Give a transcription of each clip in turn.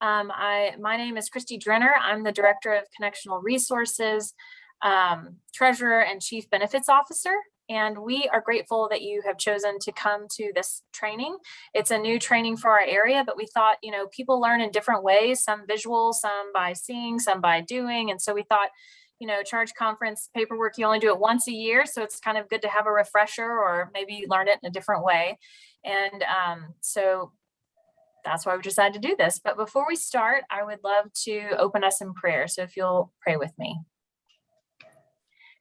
Um, I, my name is Christy Drenner. I'm the Director of Connectional Resources, um, Treasurer and Chief Benefits Officer. And we are grateful that you have chosen to come to this training. It's a new training for our area, but we thought, you know, people learn in different ways, some visual, some by seeing, some by doing. And so we thought, you know, charge conference paperwork, you only do it once a year. So it's kind of good to have a refresher or maybe learn it in a different way. And um, so that's why we decided to do this. But before we start, I would love to open us in prayer. So if you'll pray with me.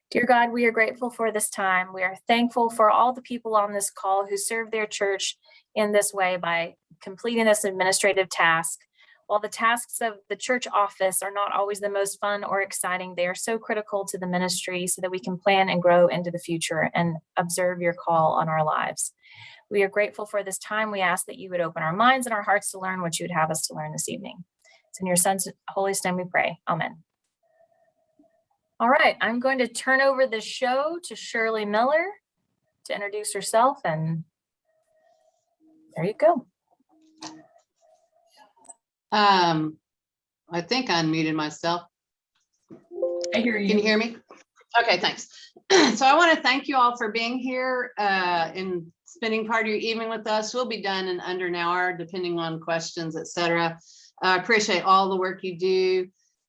Dear God, we are grateful for this time. We are thankful for all the people on this call who serve their church in this way by completing this administrative task. While the tasks of the church office are not always the most fun or exciting, they are so critical to the ministry so that we can plan and grow into the future and observe your call on our lives. We are grateful for this time. We ask that you would open our minds and our hearts to learn what you would have us to learn this evening. It's in your son's holy name we pray. Amen. All right, I'm going to turn over the show to Shirley Miller to introduce herself and there you go. Um, I think I unmuted myself. I hear you. Can you hear me? Okay, thanks. So I want to thank you all for being here uh, and spending part of your evening with us. We'll be done in under an hour, depending on questions, et cetera. I appreciate all the work you do.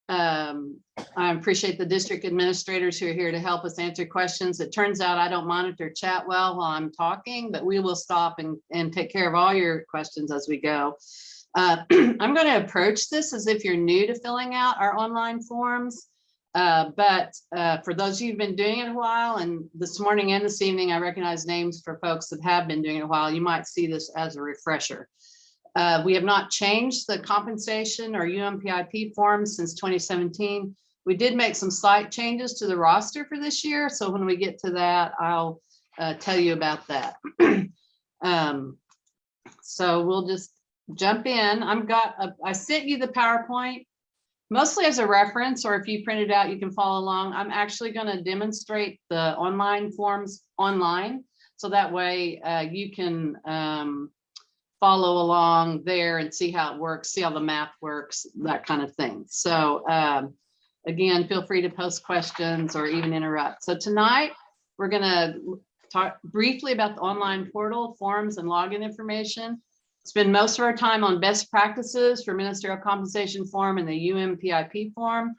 Um, I appreciate the district administrators who are here to help us answer questions. It turns out I don't monitor chat well while I'm talking, but we will stop and, and take care of all your questions as we go. Uh, I'm going to approach this as if you're new to filling out our online forms. Uh, but uh, for those of you who've been doing it a while, and this morning and this evening, I recognize names for folks that have been doing it a while, you might see this as a refresher. Uh, we have not changed the compensation or UMPIP forms since 2017. We did make some slight changes to the roster for this year. So when we get to that, I'll uh, tell you about that. um, so we'll just jump in. I've got, a, I sent you the PowerPoint mostly as a reference, or if you print it out, you can follow along. I'm actually going to demonstrate the online forms online. So that way uh, you can um, follow along there and see how it works, see how the math works, that kind of thing. So um, again, feel free to post questions or even interrupt. So tonight we're going to talk briefly about the online portal, forms and login information spend most of our time on best practices for ministerial compensation form and the UMPIP form.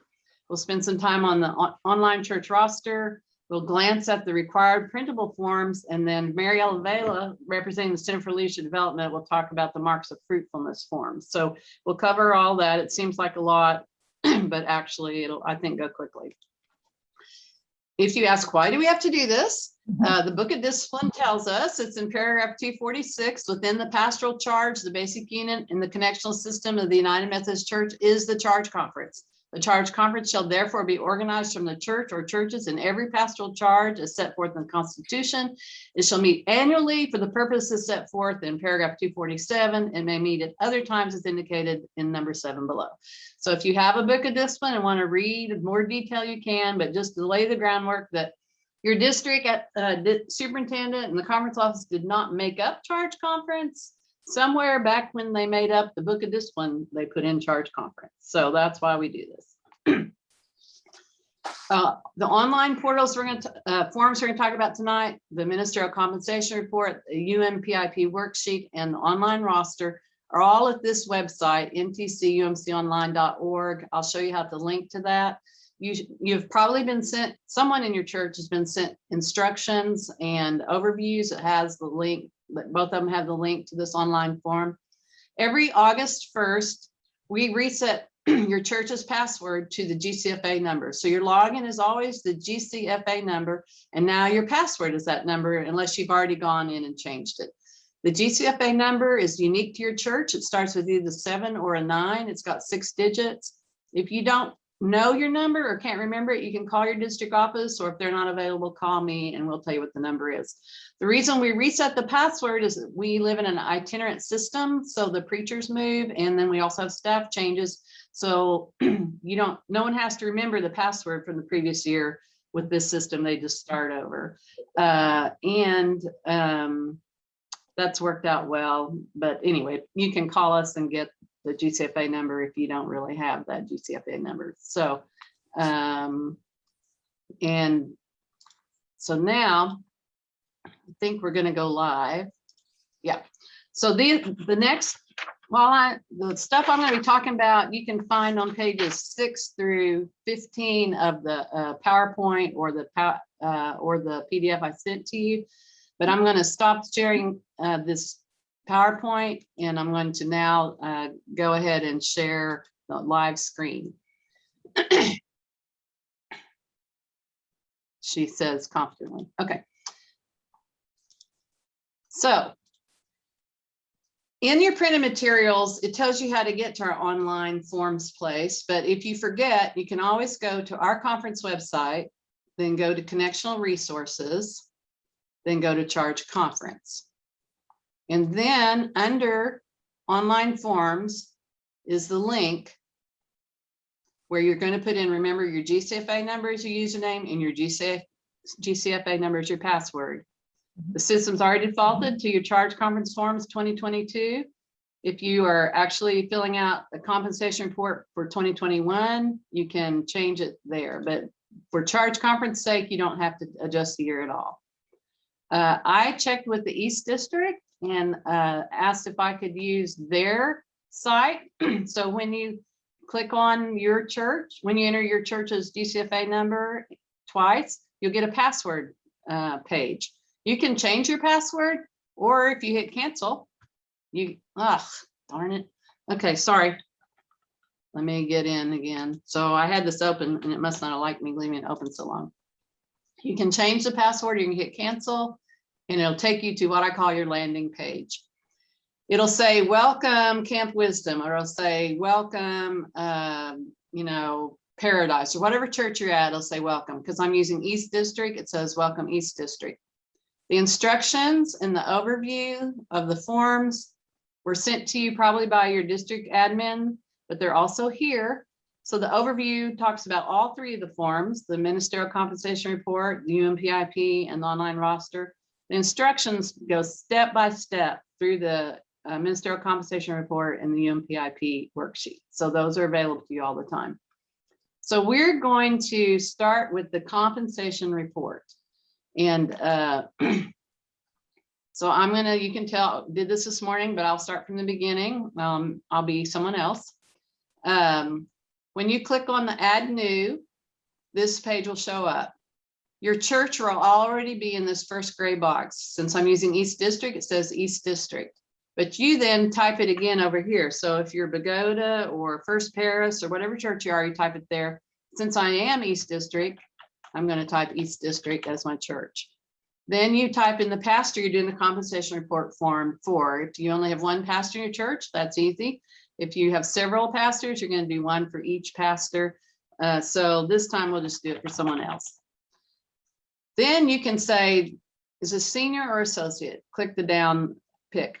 We'll spend some time on the on online church roster. We'll glance at the required printable forms and then Mary Ella Vela, representing the Center for Leadership Development, will talk about the marks of fruitfulness forms. So we'll cover all that. It seems like a lot, but actually it'll, I think, go quickly. If you ask, why do we have to do this? Uh, the book of discipline tells us it's in paragraph 246 within the pastoral charge, the basic unit in the connectional system of the United Methodist Church is the charge conference. The charge conference shall therefore be organized from the church or churches in every pastoral charge as set forth in the Constitution. It shall meet annually for the purposes set forth in paragraph 247 and may meet at other times as indicated in number seven below. So if you have a book of discipline and want to read in more detail, you can, but just to lay the groundwork that your district uh, superintendent and the conference office did not make up charge conference. Somewhere back when they made up the book of discipline, they put in charge conference. So that's why we do this. uh, the online portals we're going to uh, forms we're going to talk about tonight, the ministerial compensation report, the UMPIP worksheet, and the online roster are all at this website, ntcumconline.org. I'll show you how to link to that you you've probably been sent someone in your church has been sent instructions and overviews it has the link both of them have the link to this online form every august 1st we reset your church's password to the gcfa number so your login is always the gcfa number and now your password is that number unless you've already gone in and changed it the GCFA number is unique to your church. It starts with either seven or a nine. It's got six digits. If you don't know your number or can't remember it, you can call your district office or if they're not available, call me and we'll tell you what the number is. The reason we reset the password is we live in an itinerant system. So the preachers move and then we also have staff changes. So you don't, no one has to remember the password from the previous year with this system. They just start over. Uh, and um, that's worked out well. But anyway, you can call us and get the GCFA number if you don't really have that GCFA number. So, um, and so now I think we're gonna go live. Yeah, so the, the next, while I, the stuff I'm gonna be talking about, you can find on pages six through fifteen of the uh, PowerPoint or the, uh, or the PDF I sent to you. But I'm gonna stop sharing uh, this PowerPoint and I'm going to now uh, go ahead and share the live screen. She says confidently, okay. So in your printed materials, it tells you how to get to our online forms place, but if you forget, you can always go to our conference website, then go to connectional resources, then go to charge conference. And then under online forms is the link where you're going to put in, remember your GCFA number is your username and your GCF, GCFA number is your password. The system's already defaulted to your charge conference forms 2022. If you are actually filling out a compensation report for 2021, you can change it there. But for charge conference sake, you don't have to adjust the year at all. Uh, I checked with the East District and uh, asked if I could use their site. So when you click on your church, when you enter your church's GCFA number twice, you'll get a password uh, page. You can change your password, or if you hit cancel, you, ugh, darn it. Okay, sorry. Let me get in again. So I had this open and it must not have liked me leaving it open so long. You can change the password, you can hit cancel, and it'll take you to what I call your landing page. It'll say, welcome Camp Wisdom, or it'll say, welcome, um, you know, Paradise, or whatever church you're at, it'll say welcome, because I'm using East District, it says welcome East District. The instructions and the overview of the forms were sent to you probably by your district admin, but they're also here. So the overview talks about all three of the forms, the ministerial compensation report, the UMPIP, and the online roster. The instructions go step by step through the uh, ministerial compensation report and the UMPIP worksheet. So those are available to you all the time. So we're going to start with the compensation report. And uh, so I'm gonna, you can tell, did this this morning, but I'll start from the beginning. Um, I'll be someone else. Um, when you click on the add new, this page will show up. Your church will already be in this first gray box. Since I'm using East District, it says East District. But you then type it again over here. So if you're Pagoda or First Paris or whatever church you are, you type it there. Since I am East District, I'm going to type East District as my church. Then you type in the pastor you're doing the compensation report form for. If you only have one pastor in your church, that's easy. If you have several pastors, you're going to do one for each pastor. Uh, so this time we'll just do it for someone else. Then you can say, is a senior or associate? Click the down pick.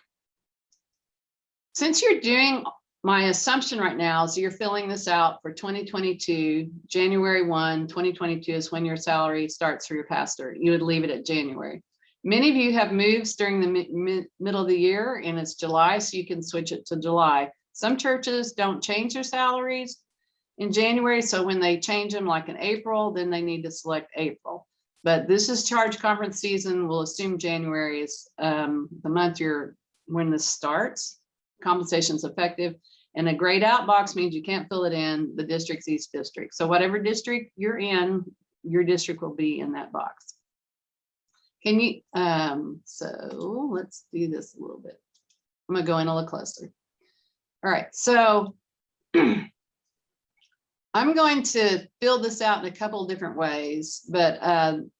Since you're doing, my assumption right now is you're filling this out for 2022, January 1, 2022 is when your salary starts for your pastor. You would leave it at January. Many of you have moves during the mi- mi- middle of the year and it's July, so you can switch it to July. Some churches don't change their salaries in January, so when they change them like in April, then they need to select April. But this is charge conference season. We'll assume January is um, the month you're, when this starts. Compensation is effective. And a grayed out box means you can't fill it in the district's East District. So whatever district you're in, your district will be in that box. Can you, um, so let's do this a little bit. I'm gonna go in a little closer. All right, so I'm going to fill this out in a couple of different ways, but um,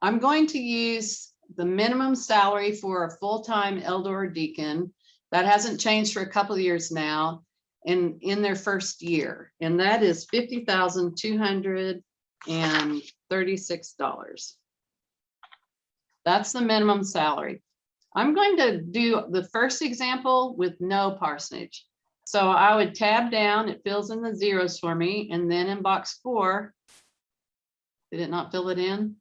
I'm going to use the minimum salary for a full-time elder or deacon. That hasn't changed for a couple of years now in, in their first year, and that is fifty thousand two hundred and thirty-six dollars. That's the minimum salary. I'm going to do the first example with no parsonage. So I would tab down, it fills in the zeros for me, and then in box four, did it not fill it in?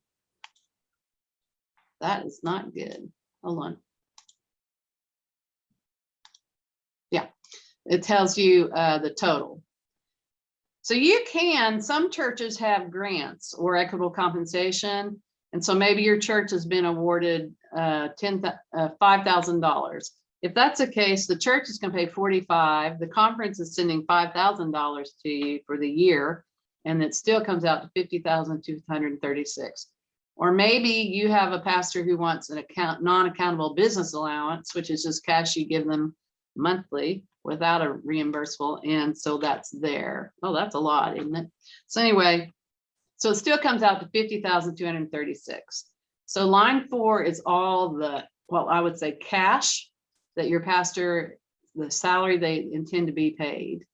That is not good. Hold on. Yeah, it tells you uh, the total. So you can, some churches have grants or equitable compensation. And so maybe your church has been awarded uh, uh, five thousand dollars. If that's the case, the church is gonna pay forty-five, the conference is sending five thousand dollars to you for the year. And it still comes out to fifty thousand two hundred and thirty-six. Or maybe you have a pastor who wants an account, non-accountable business allowance, which is just cash you give them monthly without a reimbursable, and so that's there. Oh, that's a lot, isn't it? So anyway, so it still comes out to fifty thousand two hundred and thirty-six. So line four is all the, well, I would say cash that your pastor, the salary they intend to be paid.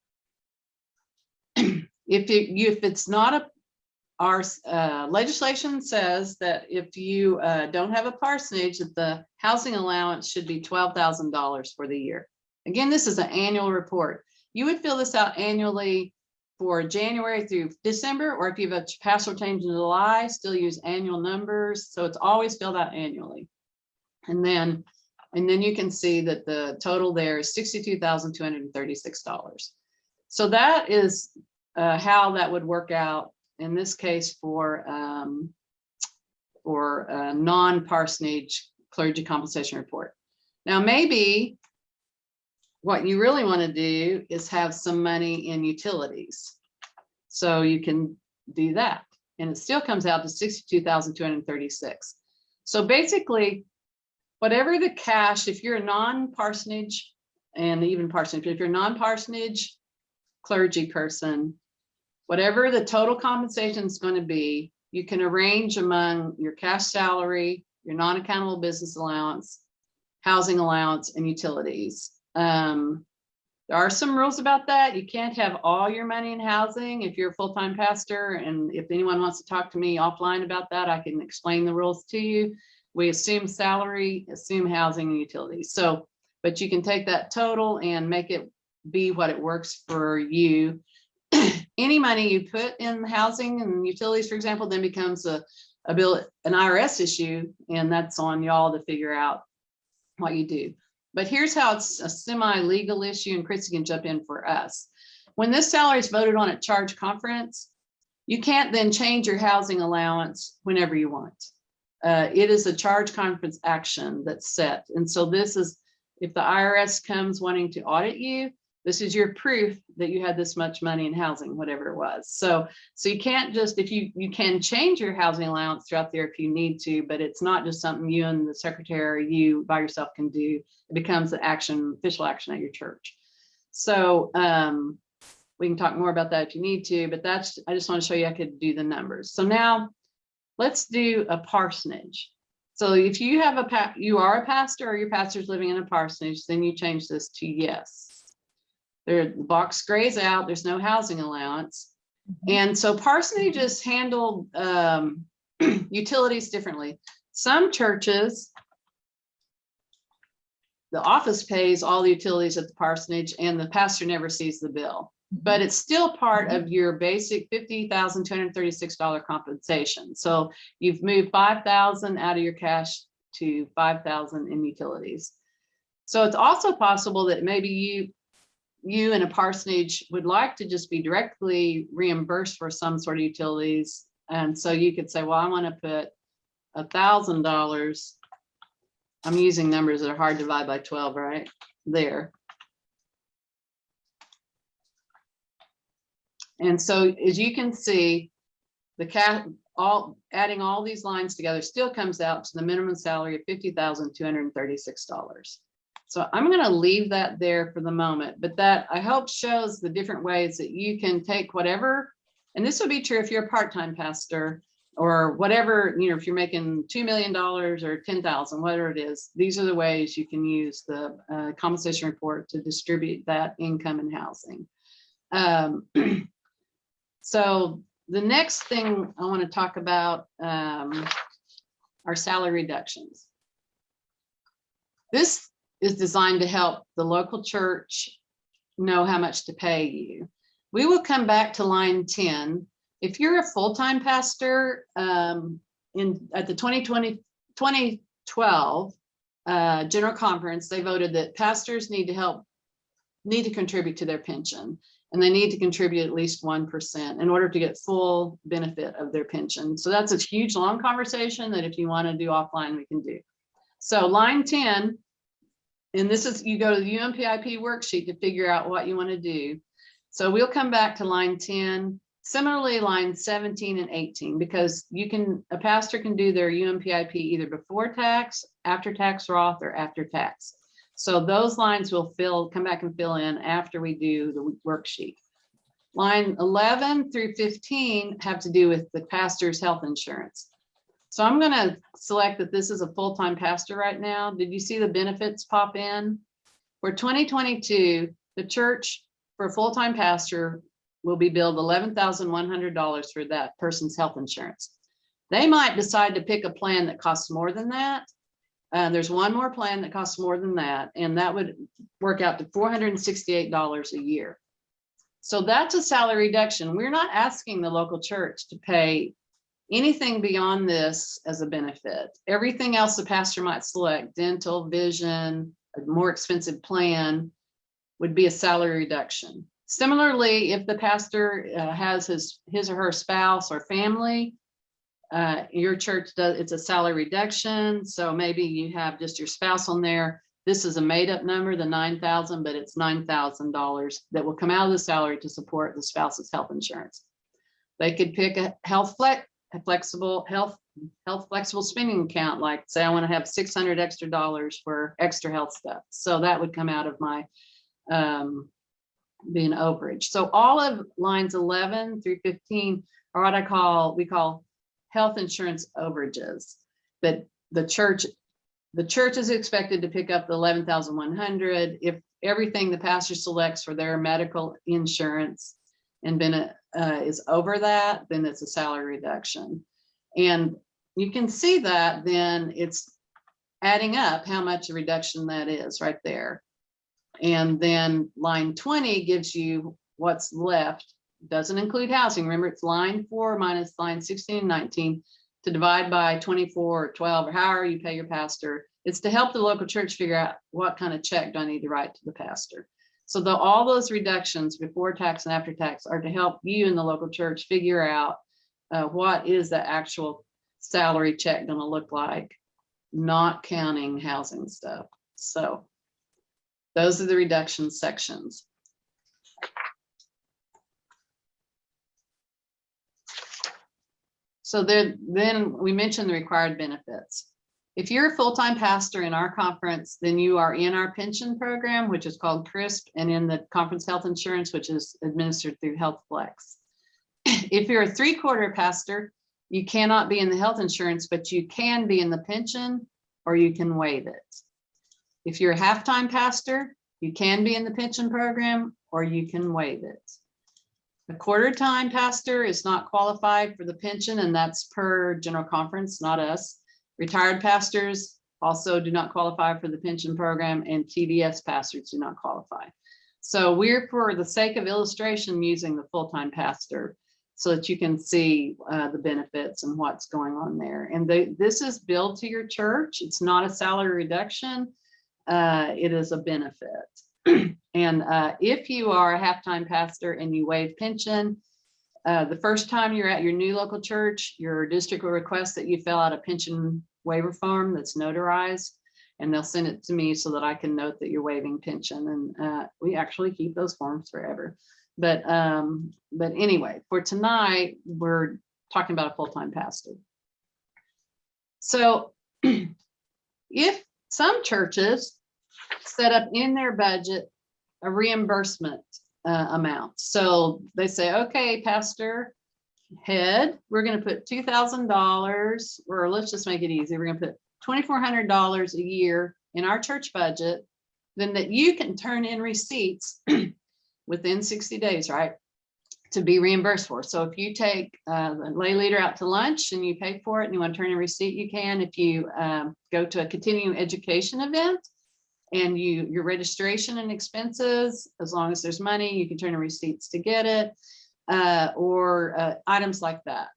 If it, if it's not a, our uh, legislation says that if you uh, don't have a parsonage, that the housing allowance should be twelve thousand dollars for the year. Again, this is an annual report. You would fill this out annually for January through December, or if you have a pastoral change in July, still use annual numbers. So it's always filled out annually. And then, and then you can see that the total there is sixty-two thousand two hundred and thirty-six dollars. So that is uh, how that would work out in this case for um, for a non-parsonage clergy compensation report. Now, maybe what you really want to do is have some money in utilities. So you can do that. And it still comes out to sixty-two thousand two hundred and thirty-six. So basically, whatever the cash, if you're a non-parsonage and even parsonage, if you're a non-parsonage clergy person, whatever the total compensation is going to be, you can arrange among your cash salary, your non-accountable business allowance, housing allowance, and utilities. Um, there are some rules about that. You can't have all your money in housing if you're a full-time pastor. And if anyone wants to talk to me offline about that, I can explain the rules to you. We assume salary, assume housing and utilities. So, but you can take that total and make it be what it works for you. Any money you put in housing and utilities, for example, then becomes a, a bill, an IRS issue, and that's on y'all to figure out what you do. But here's how it's a semi-legal issue, and Chrissy can jump in for us. When this salary is voted on at charge conference, you can't then change your housing allowance whenever you want. Uh, it is a charge conference action that's set. And so this is, if the IRS comes wanting to audit you, this is your proof that you had this much money in housing, whatever it was. So, so you can't just, if you, you can change your housing allowance throughout there if you need to, but it's not just something you and the secretary, you by yourself can do. It becomes an action, official action at your church. So um, we can talk more about that if you need to, but that's, I just want to show you I could do the numbers. So now let's do a parsonage. So if you have a, pa you are a pastor or your pastor's living in a parsonage, then you change this to yes. There, the box grays out, there's no housing allowance. And so parsonages handle um, utilities differently. Some churches, the office pays all the utilities at the parsonage and the pastor never sees the bill. But it's still part mm-hmm. of your basic fifty thousand two hundred thirty-six dollar compensation. So you've moved five thousand out of your cash to five thousand in utilities. So it's also possible that maybe you you and a parsonage would like to just be directly reimbursed for some sort of utilities. And so you could say, well, I want to put a thousand dollars. I'm using numbers that are hard to divide by 12, right? There. And so as you can see, the cat all adding all these lines together still comes out to the minimum salary of fifty thousand two hundred and thirty-six dollars. So I'm going to leave that there for the moment, but that I hope shows the different ways that you can take whatever, and this would be true if you're a part-time pastor or whatever, you know, if you're making $2 million or 10,000, whatever it is, these are the ways you can use the uh, compensation report to distribute that income and housing. Um, so the next thing I want to talk about um, are salary reductions. This is designed to help the local church know how much to pay you. We will come back to line 10. If you're a full-time pastor um, in at the 2020, 2012 uh, General Conference, they voted that pastors need to help need to contribute to their pension. And they need to contribute at least one percent in order to get full benefit of their pension. So that's a huge, long conversation that if you want to do offline, we can do. So line ten, and this is, you go to the UMPIP worksheet to figure out what you want to do. So we'll come back to line ten, similarly line seventeen and eighteen, because you can, a pastor can do their UMPIP either before tax, after tax Roth, or after tax. So those lines will fill, come back and fill in after we do the worksheet. Line eleven through fifteen have to do with the pastor's health insurance. So I'm gonna select that this is a full-time pastor right now. Did you see the benefits pop in? For twenty twenty-two, the church for a full-time pastor will be billed eleven thousand one hundred dollars for that person's health insurance. They might decide to pick a plan that costs more than that. Uh, there's one more plan that costs more than that, and that would work out to four hundred and sixty-eight dollars a year. So that's a salary reduction. We're not asking the local church to pay anything beyond this as a benefit. Everything else the pastor might select, dental, vision, a more expensive plan, would be a salary reduction. Similarly, if the pastor uh, has his, his or her spouse or family, uh, your church does, it's a salary reduction, so maybe you have just your spouse on there. This is a made-up number, the nine thousand, but it's nine thousand dollars that will come out of the salary to support the spouse's health insurance. They could pick a health flex, a flexible health, health flexible spending account, like say I want to have six hundred extra dollars for extra health stuff. So that would come out of my um, being overage. So all of lines eleven through fifteen are what I call, we call health insurance overages. That the church, the church is expected to pick up the eleven thousand one hundred if everything the pastor selects for their medical insurance and it uh, is over that, then it's a salary reduction. And you can see that then it's adding up how much a reduction that is right there. And then line twenty gives you what's left, doesn't include housing. Remember, it's line four minus line sixteen and nineteen to divide by twenty-four or twelve, or however you pay your pastor. It's to help the local church figure out what kind of check do I need to write to the pastor. So the, all those reductions before tax and after tax are to help you in the local church figure out uh, what is the actual salary check gonna look like, not counting housing stuff. So those are the reduction sections. So then we mentioned the required benefits. If you're a full-time pastor in our conference, then you are in our pension program, which is called CRISP, and in the conference health insurance, which is administered through Health Flex. If you're a three-quarter pastor, you cannot be in the health insurance, but you can be in the pension or you can waive it. If you're a half-time pastor, you can be in the pension program or you can waive it. A quarter-time pastor is not qualified for the pension and that's per general conference, not us. Retired pastors also do not qualify for the pension program and TDS pastors do not qualify. So we're, for the sake of illustration, using the full-time pastor so that you can see uh, the benefits and what's going on there. And they, this is billed to your church. It's not a salary reduction. Uh, it is a benefit. and uh, if you are a half-time pastor and you waive pension, uh, the first time you're at your new local church, your district will request that you fill out a pension waiver form that's notarized. And they'll send it to me so that I can note that you're waiving pension. And uh, we actually keep those forms forever. But um, but anyway, for tonight, we're talking about a full-time pastor. So if some churches set up in their budget a reimbursement uh, amount. So they say, okay, pastor head, we're going to put two thousand dollars, or let's just make it easy. We're going to put twenty-four hundred dollars a year in our church budget, then that you can turn in receipts within sixty days, right? To be reimbursed for. So if you take uh, the lay leader out to lunch and you pay for it and you want to turn in a receipt, you can. If you um, go to a continuing education event, and you, your registration and expenses, as long as there's money, you can turn in receipts to get it, uh, or uh, items like that.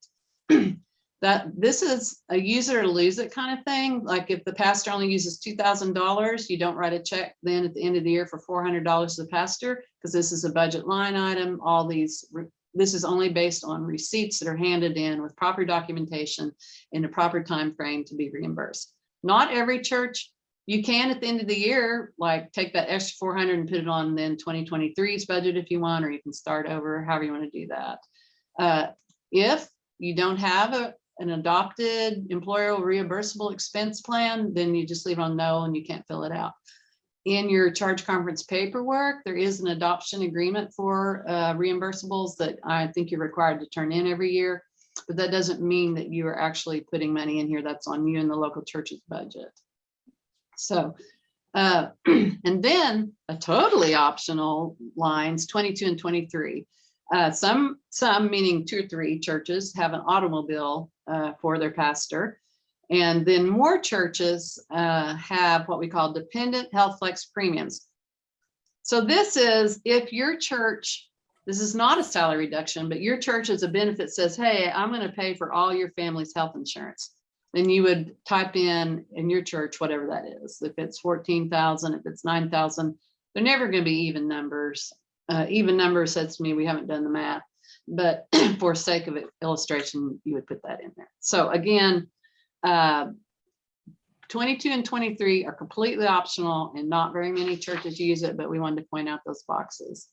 that this is a use it or lose it kind of thing. Like if the pastor only uses two thousand dollars, you don't write a check then at the end of the year for four hundred dollars to the pastor, because this is a budget line item. All these, this is only based on receipts that are handed in with proper documentation in a proper time frame to be reimbursed. Not every church, you can at the end of the year, like take that extra four hundred and put it on then 2023's budget if you want, or you can start over, however you want to do that. Uh, If you don't have a, an adopted employer reimbursable expense plan, then you just leave it on no and you can't fill it out. In your charge conference paperwork, there is an adoption agreement for uh, reimbursables that I think you're required to turn in every year. But that doesn't mean that you are actually putting money in here. That's on you and the local church's budget. So, uh, and then a totally optional lines twenty-two and twenty-three. Uh, some, some meaning two or three churches have an automobile uh, for their pastor. And then more churches uh, have what we call dependent health flex premiums. So this is if your church, this is not a salary reduction, but your church as a benefit says, hey, I'm going to pay for all your family's health insurance. Then you would type in in your church, whatever that is. If it's 14,000, if it's 9,000, they're never going to be even numbers. Uh, even numbers says to me, we haven't done the math, but for sake of illustration, you would put that in there. So again, uh, 22 and 23 are completely optional and not very many churches use it, but we wanted to point out those boxes.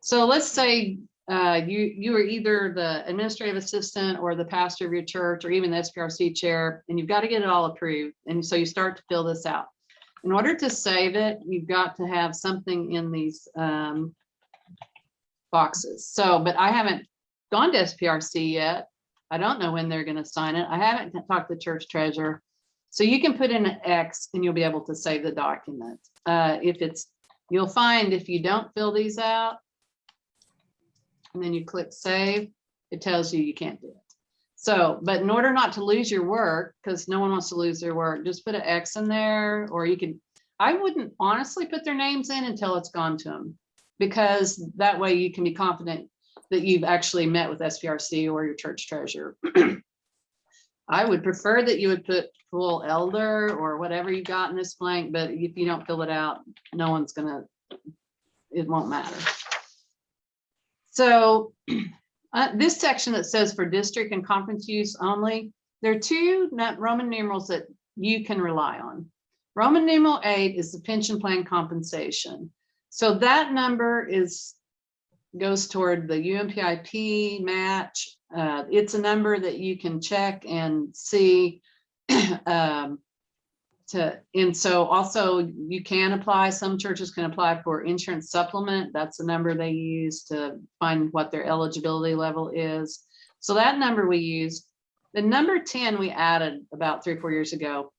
So let's say uh, you, you are either the administrative assistant or the pastor of your church or even the SPRC chair, and you've got to get it all approved. And so you start to fill this out. In order to save it, you've got to have something in these um, boxes. So, but I haven't gone to SPRC yet. I don't know when they're going to sign it. I haven't talked to church treasurer. So you can put in an X and you'll be able to save the document. Uh, if it's, you'll find if you don't fill these out, and then you click save, it tells you you can't do it. So, but in order not to lose your work, because no one wants to lose their work, just put an X in there, or you can, I wouldn't honestly put their names in until it's gone to them. Because that way you can be confident that you've actually met with SPRC or your church treasurer. I would prefer that you would put full elder or whatever you got in this blank, but if you don't fill it out, no one's gonna, it won't matter. So uh, this section that says for district and conference use only, there are two Roman numerals that you can rely on. Roman numeral eight is the pension plan compensation. So that number is, goes toward the UMPIP match. Uh, It's a number that you can check and see. um, To, and so also you can apply, some churches can apply for insurance supplement. That's the number they use to find what their eligibility level is. So that number we use. The number ten we added about three, four years ago.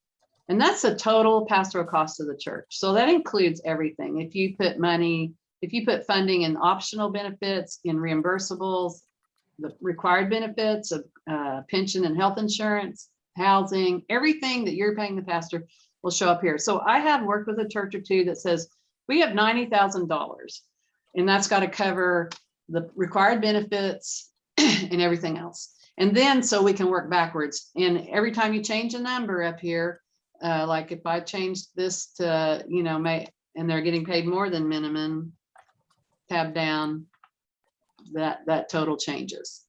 And that's the total pastoral cost of the church. So that includes everything. If you put money, if you put funding in optional benefits, in reimbursables, the required benefits of uh, pension and health insurance, housing, everything that you're paying the pastor will show up here. So I have worked with a church or two that says, we have ninety thousand dollars. And that's got to cover the required benefits and everything else. And then so we can work backwards. And every time you change a number up here, uh, like if I change this to, you know, may, and they're getting paid more than minimum, tab down, that, that total changes.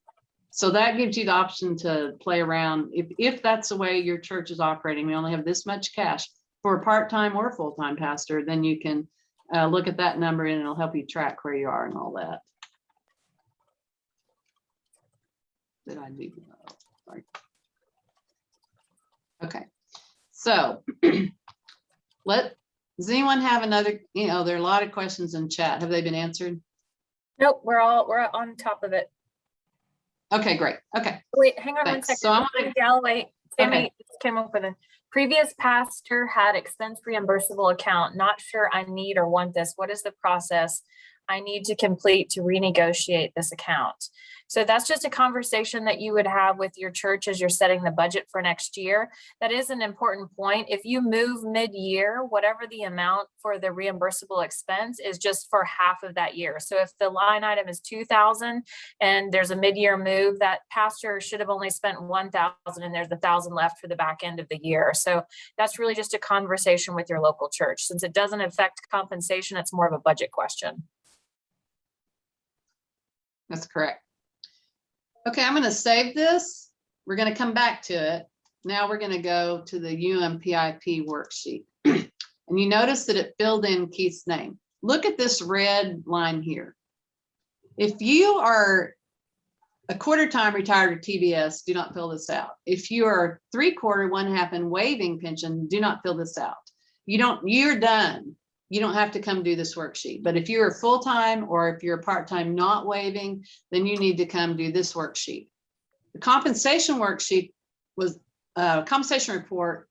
So that gives you the option to play around. If, if that's the way your church is operating, we only have this much cash for a part-time or full-time pastor, then you can uh, look at that number and it'll help you track where you are and all that. Did I do? Sorry. Okay, so let, does anyone have another, you know, there are a lot of questions in chat. Have they been answered? Nope, we're all, we're on top of it. Okay, great. Okay, Wait, hang on one Thanks. second. So I'm Sammy Galloway, Sammy just came up with a previous pastor had expense reimbursable account. Not sure I need or want this. What is the process? I need to complete to renegotiate this account. So that's just a conversation that you would have with your church as you're setting the budget for next year. That is an important point. If you move mid-year, whatever the amount for the reimbursable expense is just for half of that year. So if the line item is two thousand and there's a mid-year move, that pastor should have only spent one thousand and there's a thousand left for the back end of the year. So that's really just a conversation with your local church. Since it doesn't affect compensation, it's more of a budget question. That's correct. Okay, I'm gonna save this. We're gonna come back to it. Now we're gonna go to the UMPIP worksheet. And you notice that it filled in Keith's name. Look at this red line here. If you are a quarter time retired TBS, do not fill this out. If you are three quarter, one half and waiving pension, do not fill this out. You don't, you're done. You don't have to come do this worksheet. But if you're full-time or if you're part-time not waiving, then you need to come do this worksheet. The compensation worksheet was, uh, compensation report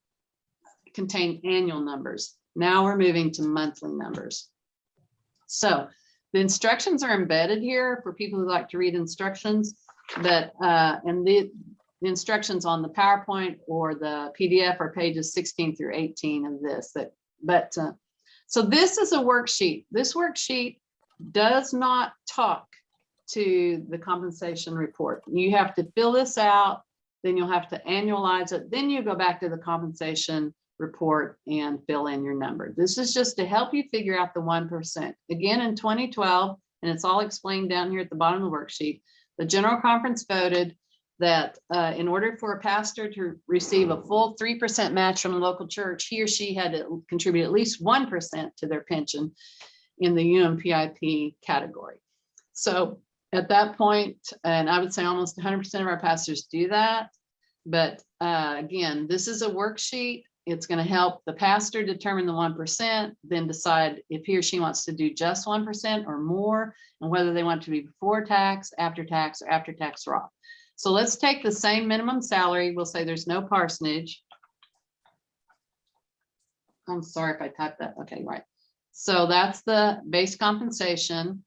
contained annual numbers. Now we're moving to monthly numbers. So the instructions are embedded here for people who like to read instructions, but, uh, and the, the instructions on the PowerPoint or the PDF are pages sixteen through eighteen of this, that, but, uh, so this is a worksheet. This worksheet does not talk to the compensation report. You have to fill this out, then you'll have to annualize it, then you go back to the compensation report and fill in your number. This is just to help you figure out the one percent. Again, in twenty twelve, and it's all explained down here at the bottom of the worksheet, the general conference voted that uh, in order for a pastor to receive a full three percent match from a local church, he or she had to contribute at least one percent to their pension in the UMPIP category. So at that point, and I would say almost hundred percent of our pastors do that. But uh, again, this is a worksheet. It's going to help the pastor determine the one percent, then decide if he or she wants to do just one percent or more, and whether they want to be before tax, after tax, or after tax Roth. So let's take the same minimum salary. We'll say there's no parsonage. I'm sorry if I typed that. Okay, right. So that's the base compensation.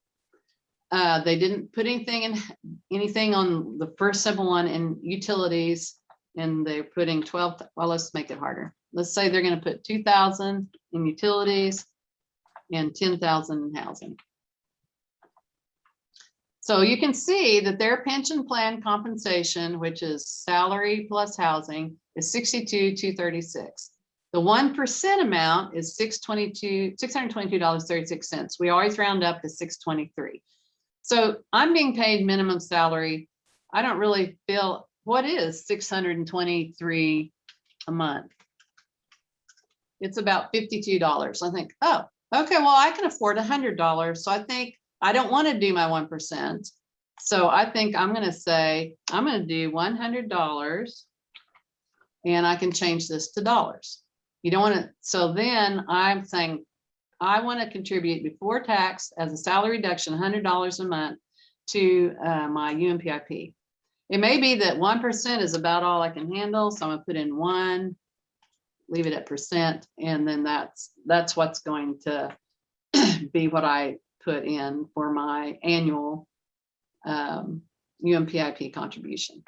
Uh, they didn't put anything in, anything on the first simple one in utilities. And they're putting twelve, well, let's make it harder. Let's say they're gonna put two thousand in utilities and ten thousand in housing. So you can see that their pension plan compensation, which is salary plus housing, is sixty-two, two thirty-six. The one percent amount is six twenty-two, six hundred twenty-two dollars, thirty-six cents. We always round up to six twenty-three. So I'm being paid minimum salary. I don't really feel, what is six hundred and twenty-three a month? It's about fifty-two dollars. I think, oh, okay, well, I can afford hundred dollars. So I think I don't want to do my one percent. So I think I'm gonna say, I'm gonna do one hundred dollars. And I can change this to dollars. You don't want to, so then I'm saying, I want to contribute before tax as a salary reduction, hundred dollars a month to uh, my UMPIP. It may be that one percent is about all I can handle, so I'm gonna put in one, leave it at percent, and then that's, that's what's going to be what I put in for my annual um, UMPIP contribution.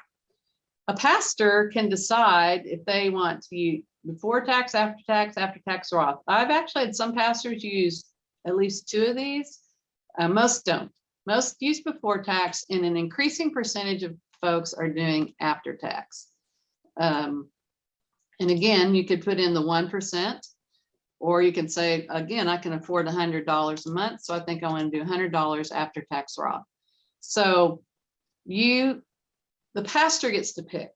A pastor can decide if they want to use before tax, after tax, after tax Roth. I've actually had some pastors use at least two of these. Uh, most don't. Most use before tax and an increasing percentage of folks are doing after tax. Um, and again, you could put in the one percent or you can say, again, I can afford a hundred dollars a month, so I think I want to do hundred dollars after tax Roth. So you, the pastor gets to pick.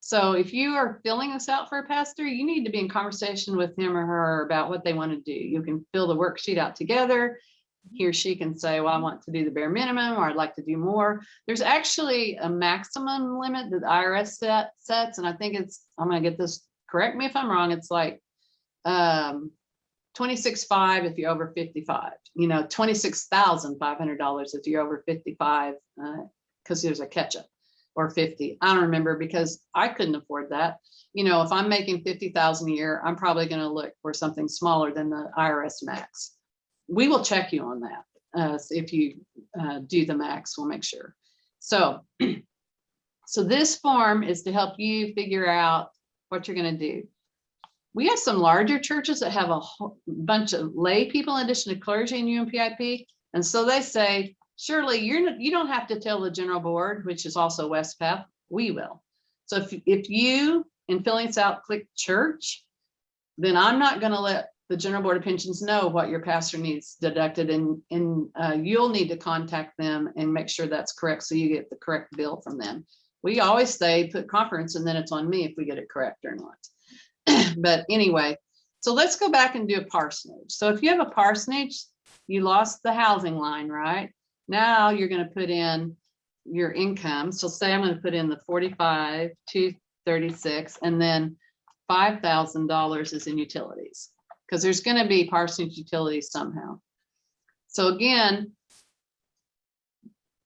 So if you are filling this out for a pastor, you need to be in conversation with him or her about what they want to do. You can fill the worksheet out together. He or she can say, well, I want to do the bare minimum, or I'd like to do more. There's actually a maximum limit that the IRS set sets, and I think it's, I'm gonna get this, correct me if I'm wrong, it's like um, twenty-six five if you're over fifty-five, you know, twenty-six thousand five hundred dollars if you're over fifty-five, uh, because there's a catch-up or fifty. I don't remember because I couldn't afford that. You know, if I'm making fifty thousand a year, I'm probably gonna look for something smaller than the IRS max. We will check you on that. uh, if you uh, do the max, we'll make sure. So, so this form is to help you figure out what you're gonna do. We have some larger churches that have a bunch of lay people in addition to clergy in UMPIP. And so they say, surely you're, you don't have to tell the general board, which is also West we will. So if, if you, in filling this out, click church, then I'm not gonna let the general board of pensions know what your pastor needs deducted and, and uh, you'll need to contact them and make sure that's correct, so you get the correct bill from them. We always say, put conference, and then it's on me if we get it correct or not. But anyway, so let's go back and do a parsonage. So if you have a parsonage, you lost the housing line, right? Now you're gonna put in your income. So say I'm gonna put in the forty-five, two thirty-six, and then five thousand dollars is in utilities. Because there's gonna be parsonage utilities somehow. So again,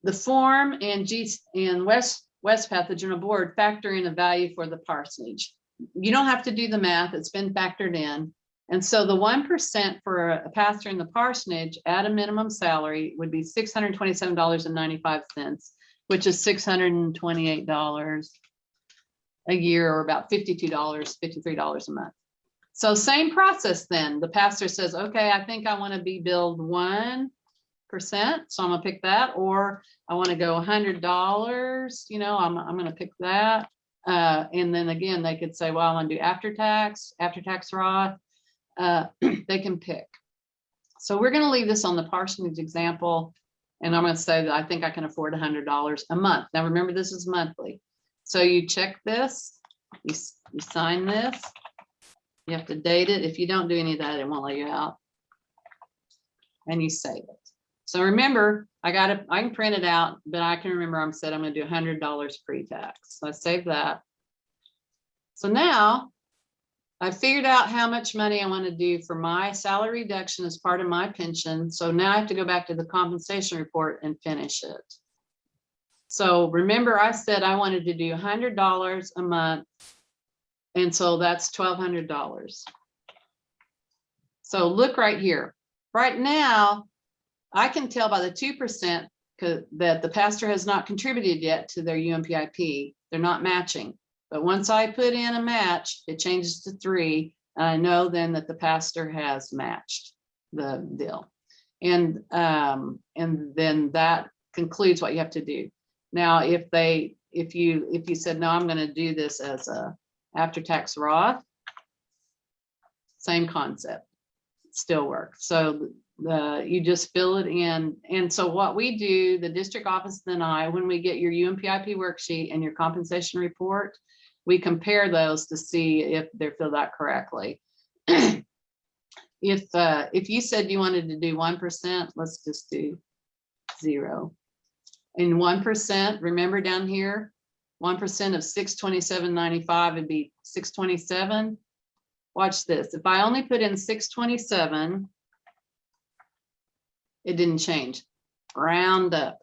the form and G and West, Wespath, the general board, factor in a value for the parsonage. You don't have to do the math, it's been factored in. And so the one percent for a pastor in the parsonage at a minimum salary would be six hundred twenty-seven dollars and ninety-five cents, which is six hundred and twenty-eight dollars a year or about fifty-two dollars, fifty-three dollars a month. So same process then. The pastor says, okay, I think I want to be billed one percent, so I'm gonna pick that, or I want to go hundred dollars, you know, I'm, I'm gonna pick that. Uh, and then again, they could say, well, I want to do after tax, after tax Roth. Uh, they can pick. So we're gonna leave this on the parsonage example. And I'm gonna say that I think I can afford hundred dollars a month. Now, remember, this is monthly. So you check this, you, you sign this. You have to date it. If you don't do any of that, it won't let you out. And you save it. So remember, I got it, I can print it out, but I can remember I'm said I'm gonna do hundred dollars pre-tax. So I save that. So now I figured out how much money I want to do for my salary reduction as part of my pension. So now I have to go back to the compensation report and finish it. So remember I said I wanted to do hundred dollars a month. And so that's twelve hundred dollars. So look right here. Right now, I can tell by the two percent that the pastor has not contributed yet to their UMPIP. They're not matching. But once I put in a match, it changes to three. And I know then that the pastor has matched the deal. And, um, and then that concludes what you have to do. Now, if they, if you, if you said, no, I'm gonna do this as a after-tax Roth, same concept, still works. So the, you just fill it in. And so what we do, the district office and I, when we get your UMPIP worksheet and your compensation report, we compare those to see if they're filled out correctly. If, uh, if you said you wanted to do one percent, let's just do zero. And one percent, remember down here, one percent of six twenty-seven ninety-five would be six twenty-seven. Watch this, if I only put in six twenty-seven, it didn't change, round up.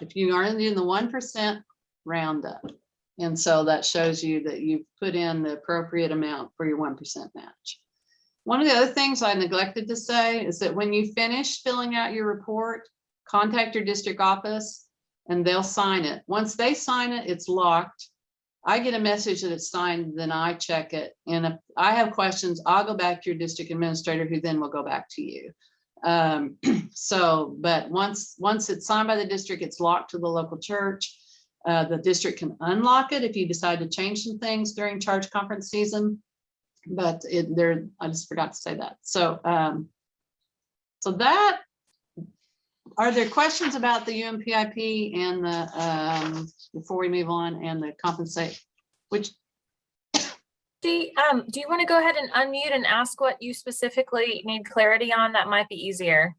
If you aren't in the one percent, round up. And so that shows you that you've put in the appropriate amount for your one percent match. One of the other things I neglected to say is that when you finish filling out your report, contact your district office and they'll sign it. Once they sign it, it's locked. I get a message that it's signed, then I check it. And if I have questions, I'll go back to your district administrator who then will go back to you. Um, so, but once, once it's signed by the district, it's locked to the local church. Uh, the district can unlock it if you decide to change some things during charge conference season. But it, there, I just forgot to say that. So, um, so that, are there questions about the UMPIP and the, um, before we move on and the compensate? Which, Do, you- um, do you want to go ahead and unmute and ask what you specifically need clarity on? That might be easier.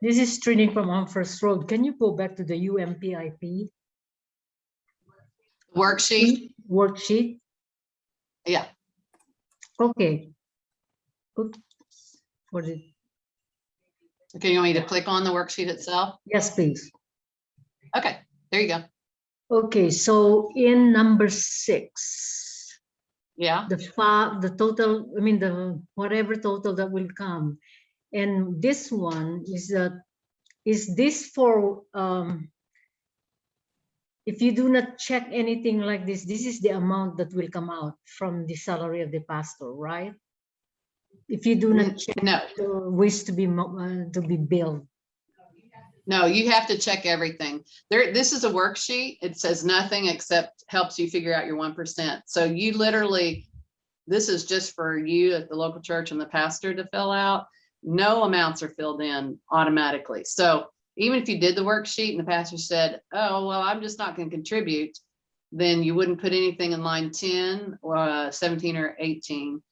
This is Trini from On First Road. Can you go back to the UMPIP worksheet, worksheet? yeah, Okay. Oop, For the, okay, you want me to click on the worksheet itself? yes, please. Okay, there you go. Okay, so in number six, Yeah, the fa, the total, I mean, the whatever total that will come. And this one is that, is this for, um, if you do not check anything like this, this is the amount that will come out from the salary of the pastor, right? If you do not check no, the ways to be, uh, to be billed. No, you have to check everything. There, this is a worksheet. It says nothing except helps you figure out your one percent. So you literally, this is just for you at the local church and the pastor to fill out. No amounts are filled in automatically. So even if you did the worksheet and the pastor said, oh, well, I'm just not gonna contribute, then you wouldn't put anything in line ten, or uh, seventeen or eighteen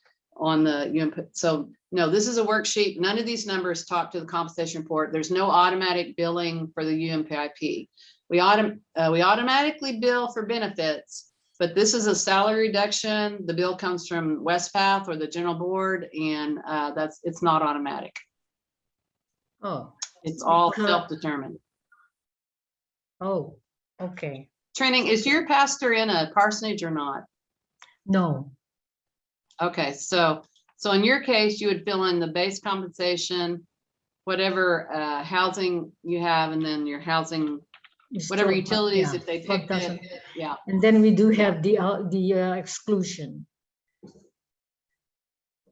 on the, input. So no, this is a worksheet. None of these numbers talk to the compensation report. There's no automatic billing for the UMPIP. We autom, uh, we automatically bill for benefits, but this is a salary reduction. The bill comes from Wespath or the general board and, uh, that's, it's not automatic. Oh, It's all self-determined. oh, okay. Trini, is your pastor in a parsonage or not? No, Okay, so, so in your case, you would fill in the base compensation, whatever, uh, housing you have, and then your housing it's whatever 12, utilities, yeah, if they 12,000. picked it, yeah. And then we do have the, uh, the uh, exclusion.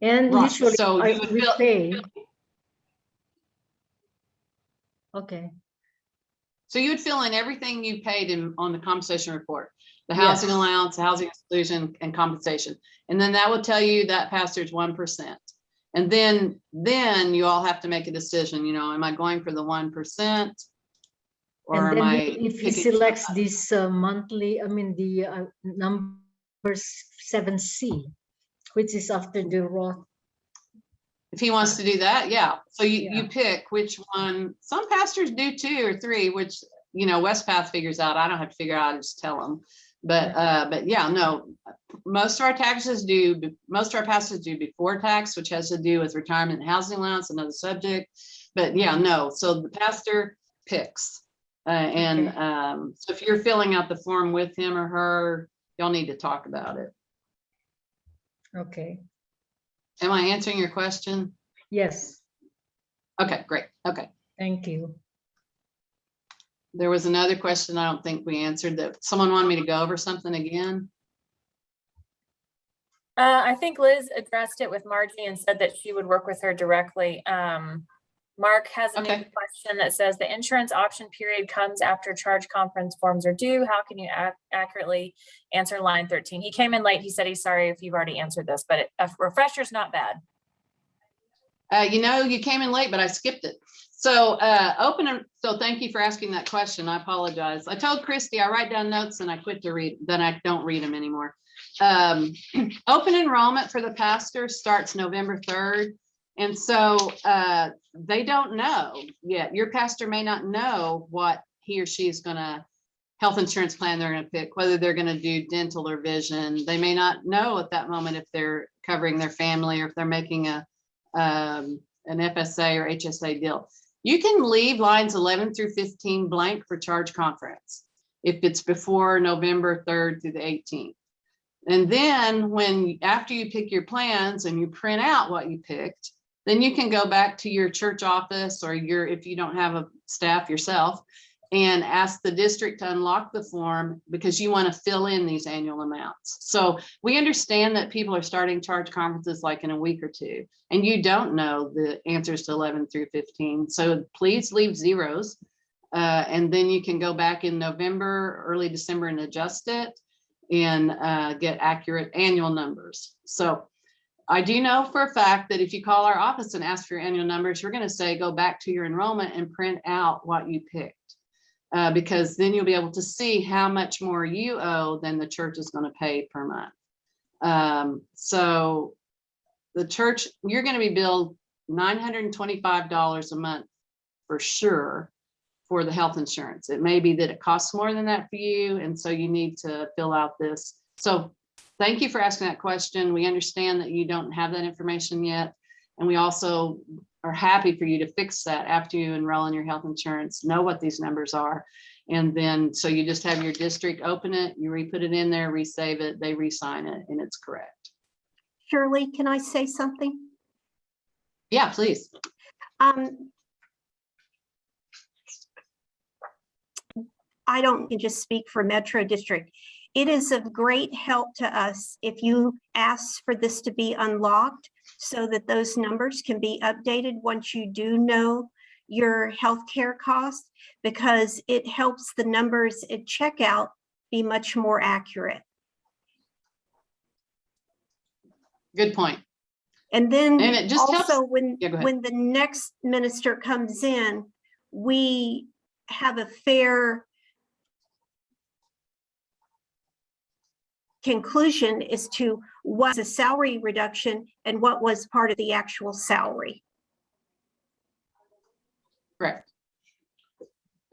And Right, usually so I- you would we fill- pay. Okay, So you would fill in everything you paid in, on the compensation report, the housing Yes. allowance, housing exclusion and compensation. And then that will tell you that pastor's one percent. And then, then you all have to make a decision, you know, am I going for the one percent? Or and am I? if he selects this uh, monthly, I mean, the uh, number seven C, which is after the Roth, If he wants to do that, yeah. So you, Yeah. you pick which one. Some pastors do two or three, which, you know, Wespath figures out. I don't have to figure out, I just tell them. But, uh, but yeah, no, most of our taxes do, most of our pastors do before tax, which has to do with retirement and housing allowance, another subject. But yeah, no, so the pastor picks. Uh, and, um, so if you're filling out the form with him or her, y'all need to talk about it. okay, Am I answering your question? yes, Okay, great. Okay. thank you. There was another question I don't think we answered that someone wanted me to go over something again. Uh, I think Liz addressed it with Margie and said that she would work with her directly. Um, Mark has a new Okay. question that says the insurance option period comes after charge conference forms are due. How can you ac- accurately answer line thirteen? He came in late. He said he's sorry if you've already answered this, but it- a refresher's not bad. Uh, you know, you came in late, but I skipped it. So, uh, open, en- so thank you for asking that question. I apologize. I told Christy, I write down notes and I quit to read, then I don't read them anymore. Um, open enrollment for the pastor starts November third. And so, uh, they don't know yet. Your pastor may not know what he or she is gonna health insurance plan they're gonna pick, whether they're gonna do dental or vision. They may not know at that moment if they're covering their family or if they're making a, um, an FSA or HSA deal. You can leave lines eleven through fifteen blank for charge conference if it's before November third through the eighteenth. And then when, after you pick your plans and you print out what you picked, then you can go back to your church office or your, if you don't have a staff yourself, and ask the district to unlock the form because you want to fill in these annual amounts. So we understand that people are starting charge conferences like in a week or two, and you don't know the answers to eleven through fifteen. So please leave zeros. Uh, and then you can go back in November, early December and adjust it and uh, get accurate annual numbers. So I do know for a fact that if you call our office and ask for your annual numbers, we're gonna say, go back to your enrollment and print out what you picked. Uh, because then you'll be able to see how much more you owe than the church is gonna pay per month. Um, so the church, you're gonna be billed nine hundred and twenty-five dollars a month for sure for the health insurance. It may be that it costs more than that for you, and so you need to fill out this. So thank you for asking that question. We understand that you don't have that information yet. And we also are happy for you to fix that after you enroll in your health insurance, know what these numbers are. And then, so you just have your district open it, you re-put it in there, resave it, they re-sign it, and it's correct. Shirley, can I say something? Yeah, please. Um, I don't just speak for Metro District. It is of great help to us if you ask for this to be unlocked so that those numbers can be updated once you do know your healthcare costs, because it helps the numbers at checkout be much more accurate. Good point. And then And it just helps- also when, Yeah, when the next minister comes in, we have a fair conclusion as to what's a salary reduction and what was part of the actual salary. Correct.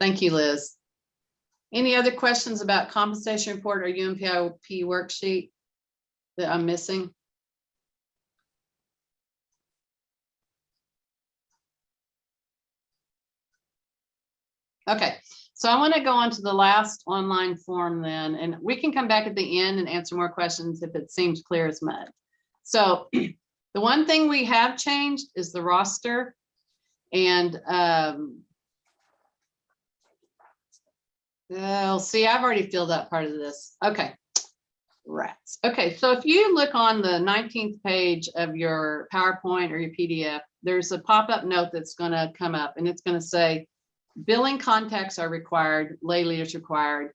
Thank you, Liz. Any other questions about compensation report or UMPIP worksheet that I'm missing? Okay, so I want to go on to the last online form then, and we can come back at the end and answer more questions if it seems clear as mud. So the one thing we have changed is the roster. And um, well, see, I've already filled out part of this. Okay. Rats. Okay, so if you look on the 19th page of your PowerPoint or your PDF, there's a pop-up note that's gonna come up and it's gonna say billing contacts are required, lay leaders required.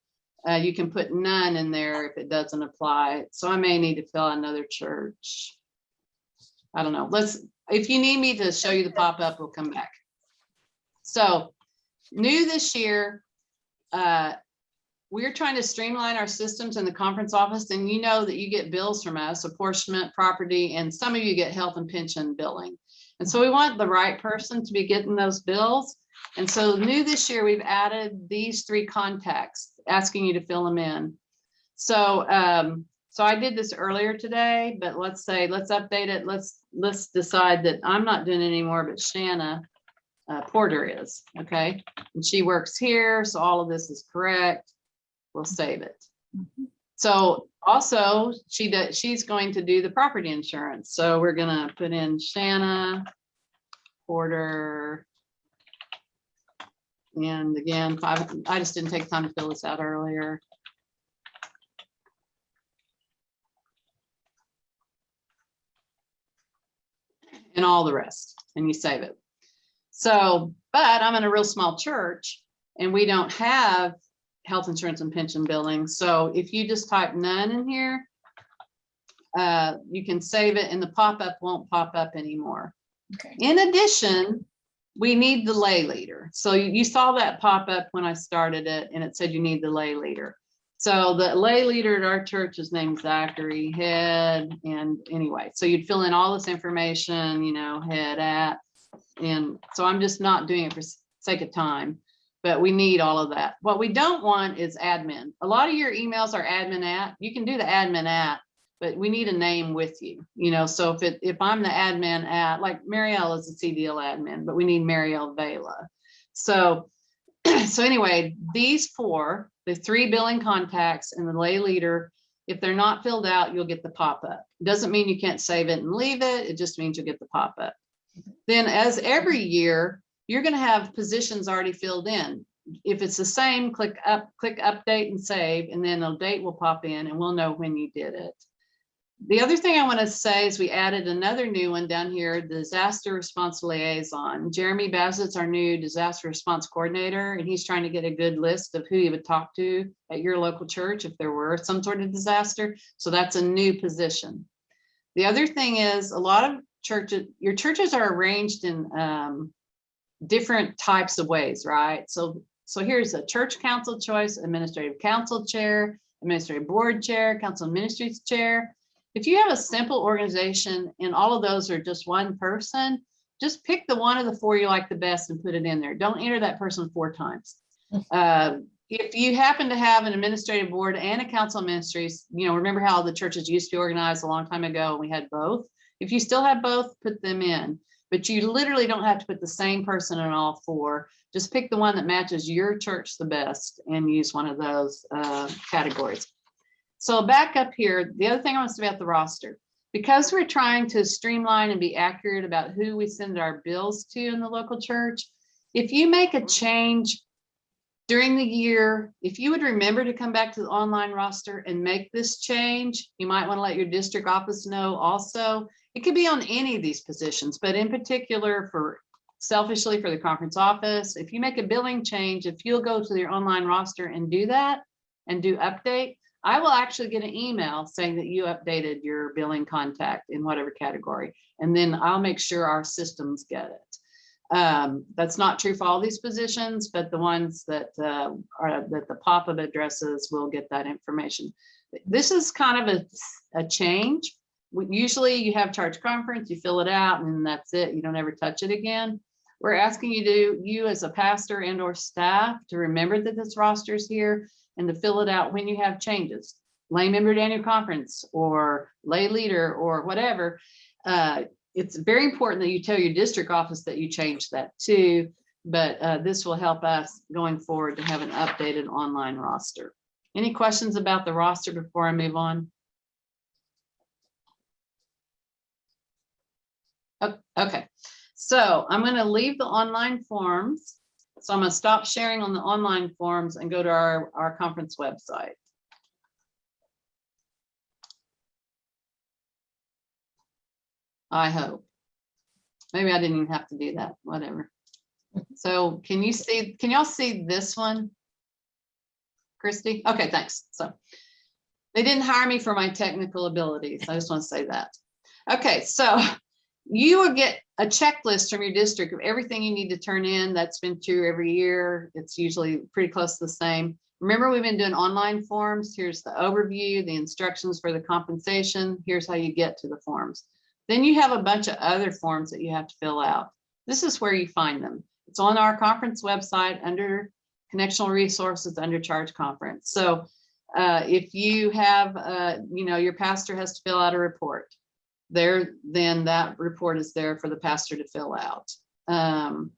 Uh, you can put none in there if it doesn't apply. So I may need to fill another church. I don't know. Let's, if you need me to show you the pop-up, we'll come back. So new this year, uh, we're trying to streamline our systems in the conference office and you know that you get bills from us, apportionment, property, and some of you get health and pension billing. And so we want the right person to be getting those bills. And so new this year, we've added these three contacts, asking you to fill them in. So, um, so I did this earlier today, but let's say, let's update it. Let's, let's decide that I'm not doing it anymore, but Shanna uh, Porter is, okay? And she works here, so all of this is correct. We'll save it. So also, she does, she's going to do the property insurance. So we're gonna put in Shanna Porter. And again, five, I just didn't take time to fill this out earlier. And all the rest, and you save it. So, but I'm in a real small church and we don't have health insurance and pension billing. So if you just type none in here, uh, you can save it and the pop-up won't pop up anymore. Okay. In addition, we need the lay leader. So you, saw that pop up when I started it and it said you need the lay leader. So the lay leader at our church is named Zachary Head. And anyway, so you'd fill in all this information, you know, head at. And so I'm just not doing it for sake of time, but we need all of that. What we don't want is admin. A lot of your emails are admin at, you can do the admin at, but we need a name with you, you know, so if it, if I'm the admin at, like Marielle is the CDL admin, but we need Marielle Vela. So, so anyway, these four, the three billing contacts and the lay leader, if they're not filled out, you'll get the pop-up. Doesn't mean you can't save it and leave it. It just means you'll get the pop-up. Then as every year, you're gonna have positions already filled in. If it's the same, click up, click update and save, and then a date will pop in and we'll know when you did it. The other thing I want to say is we added another new one down here, the disaster response liaison. Jeremy Bassett's our new disaster response coordinator, and he's trying to get a good list of who you would talk to at your local church if there were some sort of disaster. So that's a new position. The other thing is a lot of churches, your churches are arranged in um, different types of ways, right? So, so here's a church council choice, administrative council chair, administrative board chair, council ministries chair. If you have a simple organization and all of those are just one person, just pick the one of the four you like the best and put it in there. Don't enter that person four times. Uh, If you happen to have an administrative board and a council of ministries, you know, remember how the churches used to be organized a long time ago and we had both? If you still have both, put them in. But you literally don't have to put the same person in all four. Just pick the one that matches your church the best and use one of those uh, categories. So back up here, the other thing I want to say about the roster. because we're trying to streamline and be accurate about who we send our bills to in the local church, if you make a change during the year, if you would remember to come back to the online roster and make this change, you might want to let your district office know also. It could be on any of these positions, but in particular for selfishly for the conference office, if you make a billing change, if you'll go to your online roster and do that and do update, I will actually get an email saying that you updated your billing contact in whatever category, and then I'll make sure our systems get it. Um, that's not true for all these positions, but the ones that uh, are that the pop-up addresses will get that information. This is kind of a, a change. Usually you have charge conference, you fill it out and that's it. You don't ever touch it again. We're asking you to, you as a pastor and or staff to remember that this roster is here and to fill it out when you have changes. Lay member annual conference or lay leader or whatever. Uh, it's very important that you tell your district office that you changed that too. But uh, this will help us going forward to have an updated online roster. Any questions about the roster before I move on? Okay, so I'm going to leave the online forms. So I'm going to stop sharing on the online forums and go to our, our conference website. I hope. Maybe I didn't even have to do that, whatever. So can you see, can y'all see this one? Christy? Okay, thanks. So they didn't hire me for my technical abilities. I just want to say that. Okay, so you will get a checklist from your district of everything you need to turn in. That's been true every year. It's usually pretty close to the same. Remember, we've been doing online forms. Here's the overview, the instructions for the compensation. Here's how you get to the forms. Then you have a bunch of other forms that you have to fill out. This is where you find them. It's on our conference website under connectional resources under charge conference. So uh, if you have, uh, you know, your pastor has to fill out a report there, then that report is there for the pastor to fill out. Um,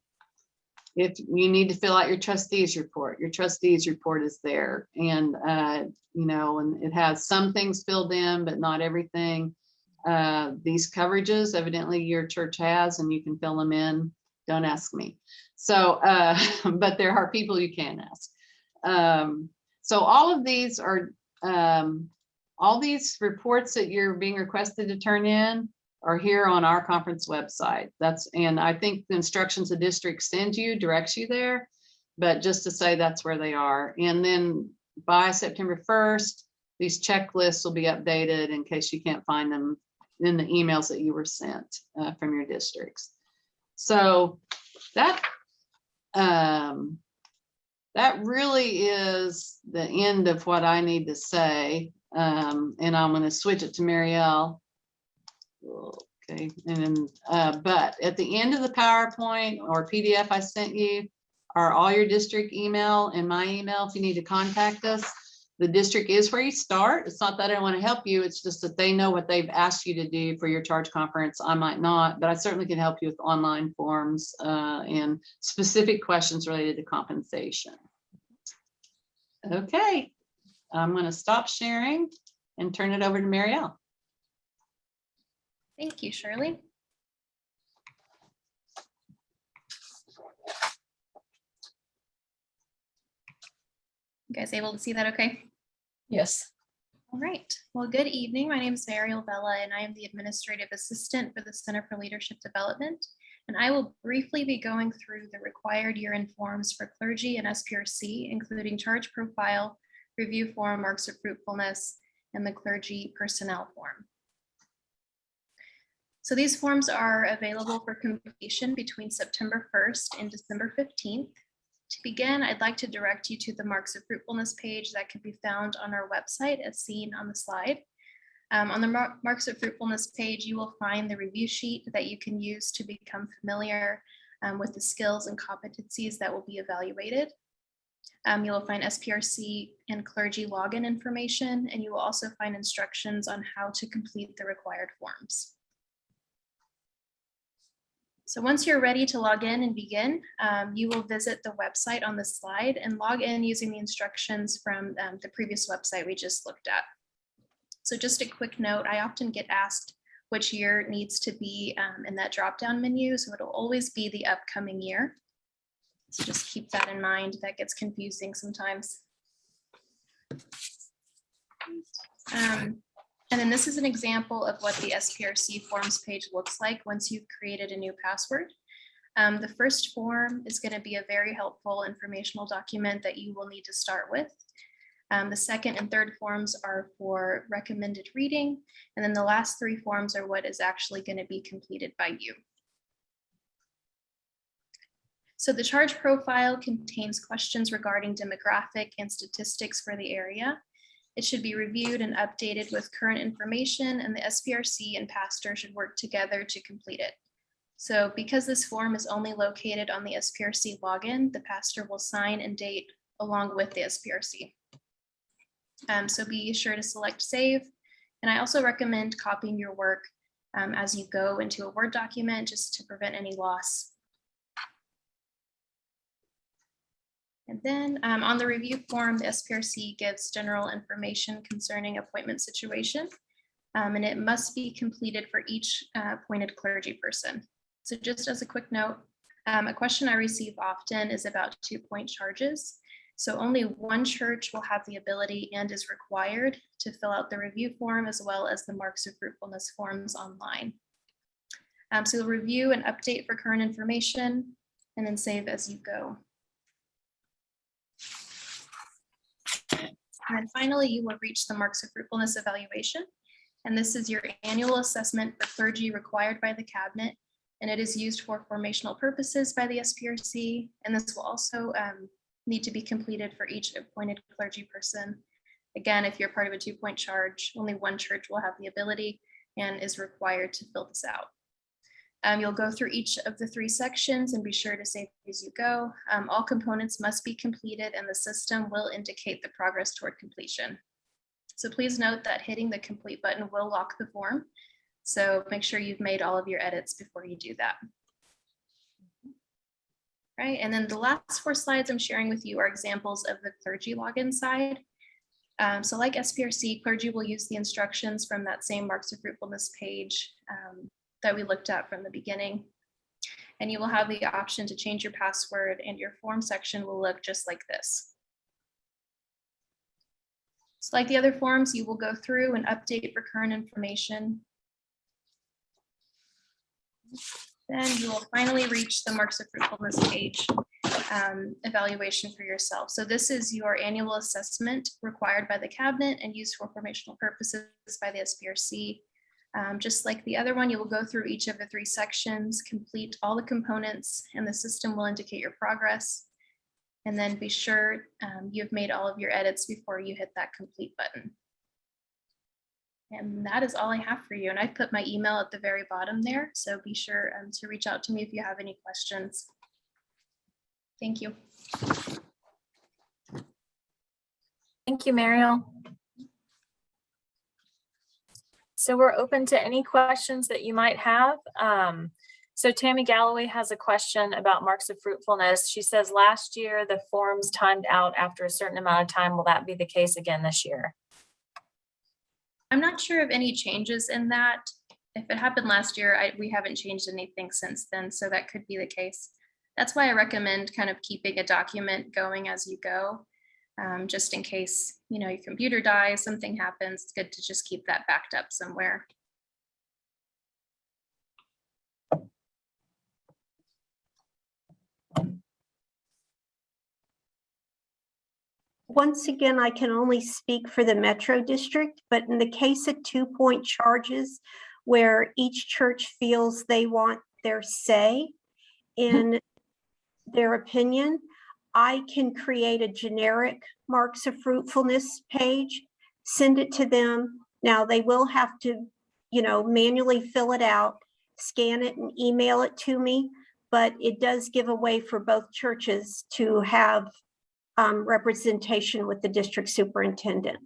if you need to fill out your trustees report, your trustees report is there. And, uh, you know, and it has some things filled in, but not everything. Uh, these coverages evidently your church has, and you can fill them in. Don't ask me. So, uh, but there are people you can ask. Um, so all of these are, um, all these reports that you're being requested to turn in are here on our conference website. That's, and I think the instructions the district sends you, directs you there. But just to say that's where they are. And then by September 1st, these checklists will be updated in case you can't find them in the emails that you were sent uh, from your districts. So that, um, that really is the end of what I need to say. Um, and I'm gonna switch it to Marielle. Okay, and then, uh, but at the end of the PowerPoint or PDF I sent you are all your district email and my email if you need to contact us. The district is where you start. It's not that I want to help you. It's just that they know what they've asked you to do for your charge conference. I might not, but I certainly can help you with online forms uh, and specific questions related to compensation. Okay, I'm going to stop sharing and turn it over to Marielle. Thank you, Shirley. You guys able to see that okay? Yes. All right. Well, good evening. My name is Mariel Vella, and I am the Administrative Assistant for the Center for Leadership Development. And I will briefly be going through the required year-end forms for clergy and SPRC, including charge profile, review form, marks of fruitfulness, and the clergy personnel form. So these forms are available for completion between September 1st and December 15th. To begin, I'd like to direct you to the Marks of Fruitfulness page that can be found on our website as seen on the slide. Um, on the Mar- Marks of Fruitfulness page, you will find the review sheet that you can use to become familiar um, with the skills and competencies that will be evaluated. Um, you'll find SPRC and clergy login information, and you will also find instructions on how to complete the required forms. So once you're ready to log in and begin, um, you will visit the website on the slide and log in using the instructions from um, the previous website we just looked at. So just a quick note, I often get asked which year needs to be um, in that drop-down menu. So it'll always be the upcoming year. So just keep that in mind. That gets confusing sometimes. Um, And then this is an example of what the SPRC forms page looks like once you've created a new password. Um, the first form is going to be a very helpful informational document that you will need to start with. Um, the second and third forms are for recommended reading. And then the last three forms are what is actually going to be completed by you. So the charge profile contains questions regarding demographic and statistics for the area. It should be reviewed and updated with current information and the SPRC and pastor should work together to complete it. So because this form is only located on the SPRC login, the pastor will sign and date along with the SPRC. Um, so be sure to select save. And I also recommend copying your work um, as you go into a Word document just to prevent any loss. And then um, on the review form, the SPRC gives general information concerning appointment situation. um, and it must be completed for each uh, appointed clergy person. So just as a quick note, um, a question I receive often is about two point charges. So only one church will have the ability and is required to fill out the review form as well as the marks of fruitfulness forms online. Um, so you'll review and update for current information and then save as you go. And finally, you will reach the marks of fruitfulness evaluation. And this is your annual assessment for clergy required by the cabinet. And it is used for formational purposes by the SPRC. And this will also um, need to be completed for each appointed clergy person. Again, if you're part of a two point charge, only one church will have the ability and is required to fill this out. Um, you'll go through each of the three sections and be sure to save as you go. Um, all components must be completed and the system will indicate the progress toward completion. So please note that hitting the complete button will lock the form. So make sure you've made all of your edits before you do that. Right, and then the last four slides I'm sharing with you are examples of the clergy login side. Um, so like SPRC, clergy will use the instructions from that same marks of fruitfulness page um, that we looked at from the beginning. And you will have the option to change your password and your form section will look just like this. So like the other forms, you will go through and update for current information. Then you will finally reach the marks of fruitfulness page um, evaluation for yourself. So this is your annual assessment required by the cabinet and used for formational purposes by the SPRC. Um, just like the other one, you will go through each of the three sections, complete all the components, and the system will indicate your progress. And then be sure um, you've made all of your edits before you hit that complete button. And that is all I have for you. And I put my email at the very bottom there. So be sure um, to reach out to me if you have any questions. Thank you. Thank you, Mariel. So we're open to any questions that you might have. Um, so Tammy Galloway has a question about marks of fruitfulness. She says last year the forms timed out after a certain amount of time. Will that be the case again this year? I'm not sure of any changes in that. If it happened last year, I, we haven't changed anything since then, so that could be the case. That's why I recommend kind of keeping a document going as you go, um, just in case, you know, your computer dies, something happens, it's good to just keep that backed up somewhere. Once again, I can only speak for the Metro District, but in the case of two-point charges where each church feels they want their say in their opinion, I can create a generic marks of fruitfulness page, send it to them. Now, they will have to, you know, manually fill it out, scan it and email it to me, but it does give a way for both churches to have um, representation with the district superintendent.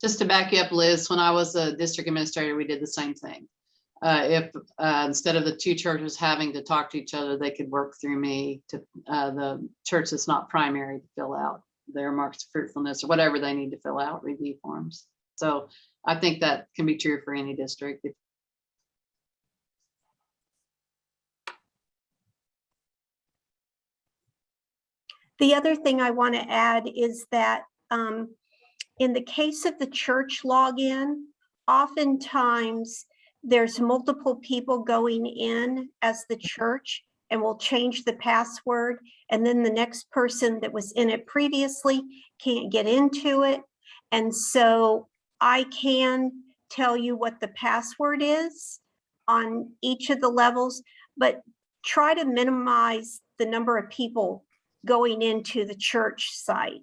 Just to back you up, Liz, when I was a district administrator, we did the same thing. Uh, if, uh, instead of the two churches having to talk to each other, they could work through me to, uh, the church that's not primary to fill out their marks of fruitfulness or whatever they need to fill out, review forms. So I think that can be true for any district. The other thing I want to add is that um, in the case of the church login, oftentimes there's multiple people going in as the church and will change the password. And then the next person that was in it previously can't get into it. And so I can tell you what the password is on each of the levels, but try to minimize the number of people going into the church site.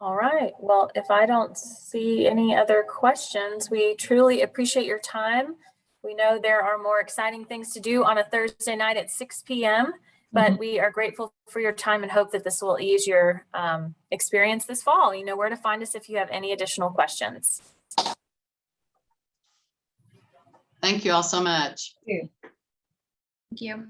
All right, well, if I don't see any other questions, we truly appreciate your time. We know there are more exciting things to do on a Thursday night at six PM, but we are grateful for your time and hope that this will ease your um, experience this fall. You know where to find us if you have any additional questions. Thank you all so much. Thank you.